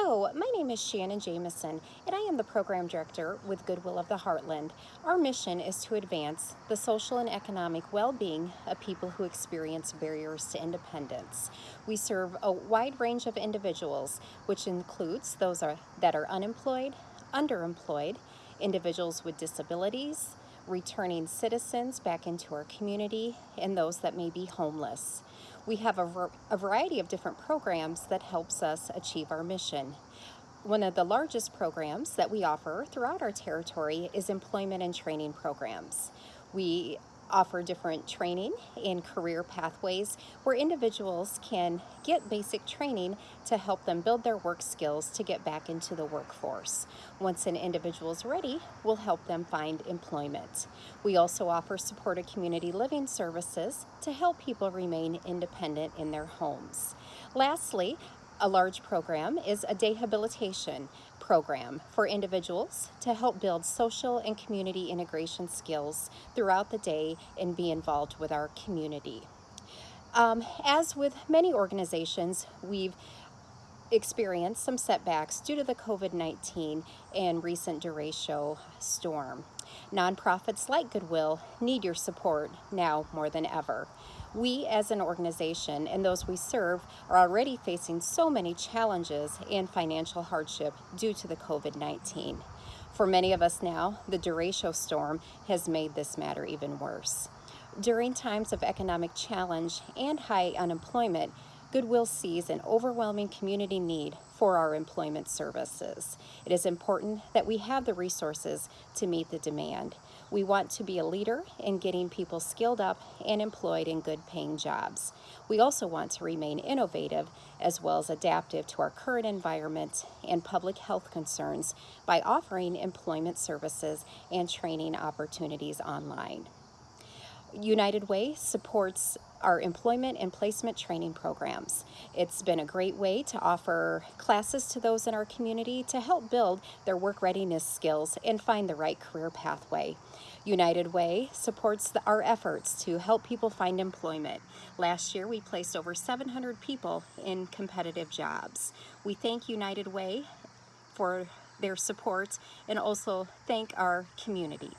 Hello, my name is Shannon Jameson, and I am the Program Director with Goodwill of the Heartland. Our mission is to advance the social and economic well-being of people who experience barriers to independence. We serve a wide range of individuals, which includes those are, that are unemployed, underemployed, individuals with disabilities, returning citizens back into our community, and those that may be homeless. We have a, a, variety of different programs that helps us achieve our mission. One of the largest programs that we offer throughout our territory is employment and training programs. We offer different training and career pathways where individuals can get basic training to help them build their work skills to get back into the workforce. Once an individual is ready, we'll help them find employment. We also offer supported community living services to help people remain independent in their homes. Lastly, a large program is a day habilitation program for individuals to help build social and community integration skills throughout the day and be involved with our community. Um, as with many organizations, we've experienced some setbacks due to the COVID-19 and recent derecho storm. Nonprofits like Goodwill need your support now more than ever. We as an organization and those we serve are already facing so many challenges and financial hardship due to the COVID-19. For many of us now, the derecho storm has made this matter even worse. During times of economic challenge and high unemployment, Goodwill sees an overwhelming community need for our employment services. It is important that we have the resources to meet the demand. We want to be a leader in getting people skilled up and employed in good paying jobs. We also want to remain innovative as well as adaptive to our current environment and public health concerns by offering employment services and training opportunities online. United Way supports our employment and placement training programs. It's been a great way to offer classes to those in our community to help build their work readiness skills and find the right career pathway. United Way supports the, our efforts to help people find employment. Last year we placed over 700 people in competitive jobs. We thank United Way for their support and also thank our community.